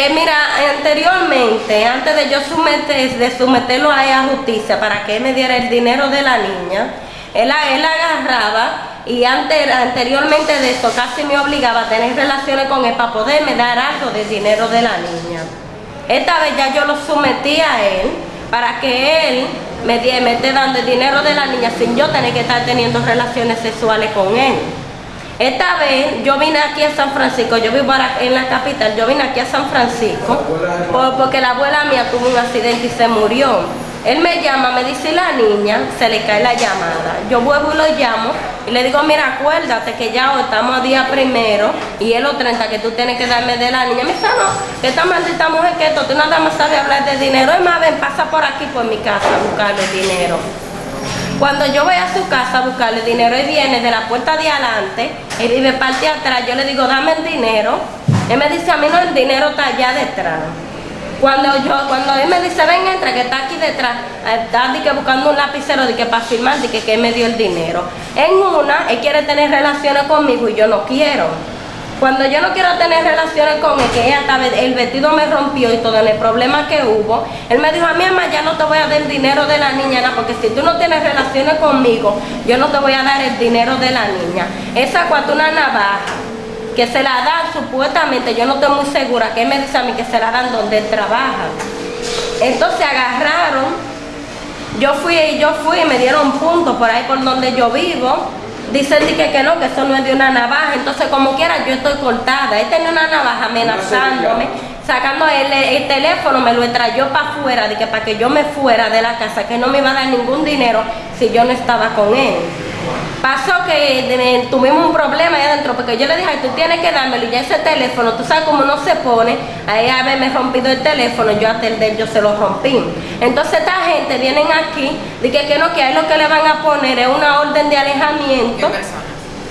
Eh, mira, anteriormente, antes de yo someter, de someterlo a ella a justicia para que me diera el dinero de la niña, él, él agarraba y antes, anteriormente de eso casi me obligaba a tener relaciones con él para poderme dar algo de dinero de la niña. Esta vez ya yo lo sometí a él para que él me, me esté dando el dinero de la niña sin yo tener que estar teniendo relaciones sexuales con él. Esta vez yo vine aquí a San Francisco, yo vivo en la capital, yo vine aquí a San Francisco porque la abuela mía tuvo un accidente y se murió. Él me llama, me dice la niña, se le cae la llamada. Yo vuelvo y lo llamo y le digo, mira, acuérdate que ya estamos a día primero y es los 30 que tú tienes que darme de la niña. Me dice, no, que esta maldita mujer que esto, tú nada más sabes hablar de dinero. Es más, ven, pasa por aquí por mi casa a buscarle dinero. Cuando yo voy a su casa a buscarle dinero, él viene de la puerta de adelante, él vive parte atrás, yo le digo, dame el dinero. Él me dice, a mí no, el dinero está allá detrás. Cuando yo, cuando él me dice, ven, entra, que está aquí detrás, está que buscando un lapicero de que para firmar, de que, que me dio el dinero. En una, él quiere tener relaciones conmigo y yo no quiero. Cuando yo no quiero tener relaciones con él, que ella el vestido me rompió y todo el problema que hubo, él me dijo, a mi mamá ya no te voy a dar el dinero de la niña, porque si tú no tienes relaciones conmigo, yo no te voy a dar el dinero de la niña. Esa cuando una navaja que se la dan supuestamente, yo no estoy muy segura, que él me dice a mí que se la dan donde él trabaja. Entonces agarraron, yo fui y yo fui y me dieron puntos por ahí por donde yo vivo. Dicen que, que no, que eso no es de una navaja, entonces como quiera yo estoy cortada. Él tenía una navaja amenazándome, sacando el, teléfono, me lo trayó para afuera, de que para que yo me fuera de la casa, que no me iba a dar ningún dinero si yo no estaba con él. Pasó que tuvimos un problema ahí adentro porque yo le dije, tú tienes que dármelo y ya ese teléfono, tú sabes cómo no se pone, ahí a me rompido el teléfono, yo hasta el de yo se lo rompí. Entonces esta gente vienen aquí, de que, no, que ahí lo que le van a poner es una orden de alejamiento.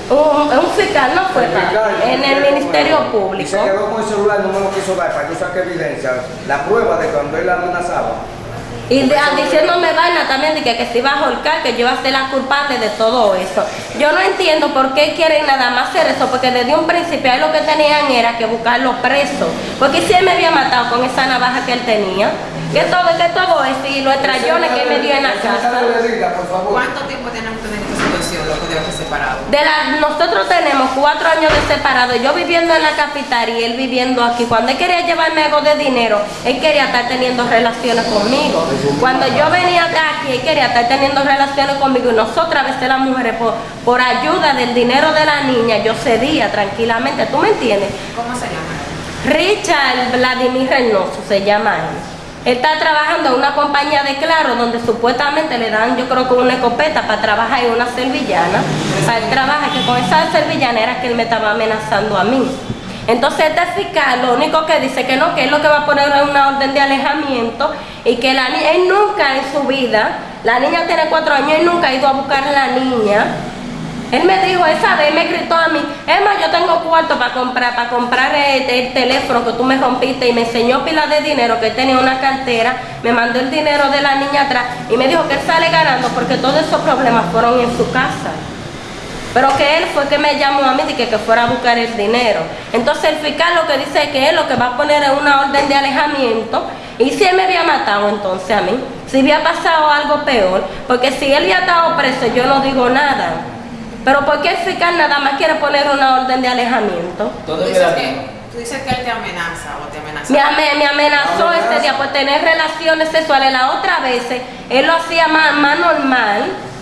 Un, un fiscal no fue en el Ministerio Público. Y se quedó con el celular, no me lo quiso dar para que saque evidencia, la prueba de cuando él amenazaba. Y diciéndome vaina también de que, que se iba a holcar, que yo iba a ser la culpable de todo eso. Yo no entiendo por qué quieren nada más hacer eso, porque desde un principio lo que tenían era que buscarlo preso. Porque si él me había matado con esa navaja que él tenía, que todo, que todo eso y los trayones que él me dio en la casa. ¿Cuánto tiempo tienen ustedes en esta situación, loco, de separado? De la, nosotros tenemos cuatro años de separado, yo viviendo en la capital y él viviendo aquí. Cuando él quería llevarme algo de dinero, él quería estar teniendo relaciones conmigo. Cuando yo venía acá aquí, él quería estar teniendo relaciones conmigo y nosotras a veces las mujeres por, por ayuda del dinero de la niña, yo cedía tranquilamente, ¿tú me entiendes? ¿Cómo se llama? Richard Vladimir Reynoso se llama él. Él está trabajando en una compañía de Claro donde supuestamente le dan, yo creo que una escopeta para trabajar en una servillana. Para él trabaja que con esa servillana era que él me estaba amenazando a mí. Entonces este fiscal lo único que dice que no, que es lo que va a poner una orden de alejamiento y que la él nunca en su vida, la niña tiene cuatro años, él nunca ha ido a buscar a la niña él me dijo, esa vez me gritó a mí, Emma, cuarto para comprar, para comprar el, teléfono que tú me rompiste y me enseñó pila de dinero que tenía una cartera, me mandó el dinero de la niña atrás y me dijo que él sale ganando porque todos esos problemas fueron en su casa. Pero que él fue que me llamó a mí y que, que fuera a buscar el dinero. Entonces el fiscal lo que dice es que él lo que va a poner es una orden de alejamiento y si él me había matado entonces a mí, si había pasado algo peor, porque si él había estado preso yo no digo nada. Pero ¿por qué el fiscal nada más quiere poner una orden de alejamiento? ¿Tú dices, que, tú dices que él te amenaza o te amenaza. Me, amenazó ese día por tener relaciones sexuales. La otra vez él lo hacía más, normal.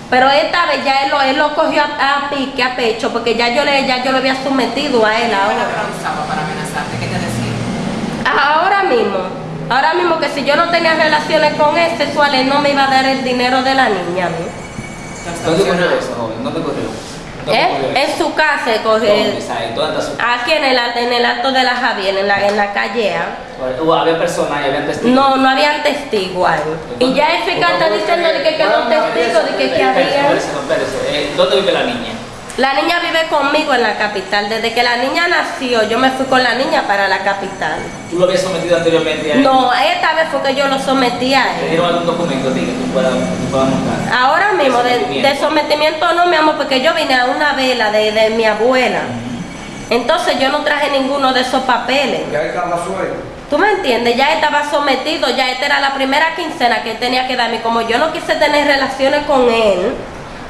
Pero esta vez ya él lo, él lo cogió a, pique, a pecho, porque ya yo le ya yo lo había sometido a él ahora. para amenazarte? ¿Qué te decía? Ahora mismo, ahora mismo que si yo no tenía relaciones con él sexuales, no me iba a dar el dinero de la niña. ¿Dónde corrió eso, joven? ¿Dónde corrió? ¿Eh? En su casa, coge, aquí en el, en el alto de la Javier, en la, en la calle ¿Había personas y había testigos? No, no habían testigos ahí. Y ya el fiscal está diciendo de que, que los testigos, de que, que había... Eh, ¿Dónde vive la niña? La niña vive conmigo en la capital. Desde que la niña nació, yo me fui con la niña para la capital. ¿Tú lo habías sometido anteriormente a él? No, esta vez fue que yo lo sometí a él. ¿Te dieron algún documento que tú puedas, mostrar? Ahora mismo, de, sometimiento no, mi amor, porque yo vine a una vela de, de mi abuela. Entonces yo no traje ninguno de esos papeles. ¿Ya estaba suelto? ¿Tú me entiendes? Ya estaba sometido, ya esta era la primera quincena que él tenía que darme. Como yo no quise tener relaciones con él,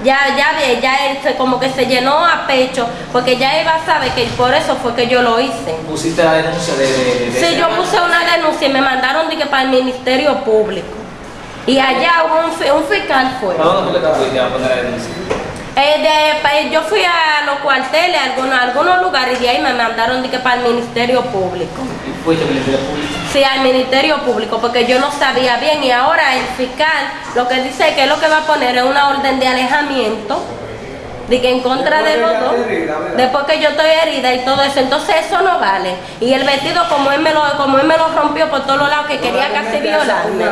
ya, ya, ya él se, como que se llenó a pecho, porque ya iba a saber que por eso fue que yo lo hice. Pusiste la denuncia de. de, de Sí, yo puse una denuncia y me mandaron de que para el Ministerio Público. Y allá hubo un, un fiscal fue. ¿Para dónde te fuiste a poner la denuncia? Eh, de- pa- yo fui a los cuarteles, a algunos, a algunos lugares, y ahí me mandaron de que para el Ministerio Público. ¿Y fuiste al Ministerio Público? Sí, al Ministerio Público, porque yo no sabía bien y ahora el fiscal lo que dice que lo que va a poner es una orden de alejamiento, de que en contra de los dos, después que yo estoy herida y todo eso, entonces eso no vale. Y el vestido como él me lo, como él me lo rompió por todos los lados que quería casi violarme.